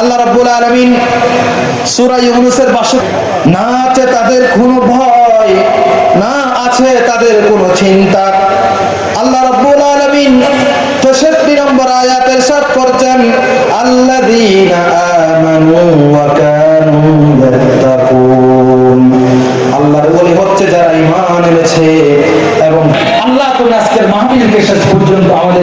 আল্লাহ রাব্বুল আলামিন সূরা ইউনুসের 62 না আছে তাদের কোনো ভয়, না আছে তাদের কোনো চিন্তা। আল্লাহ রাব্বুল আলামিন 63 নম্বর আয়াতের সাত করছেন, আল্লাযীনা আমানু ওয়া কানু ইয়াত্তাকুন। আল্লাহর ওলি হচ্ছে যারা ঈমান এনেছে এবং আল্লাহ তো আজকের মাহফিলকে শেষ পর্যন্ত আমাদের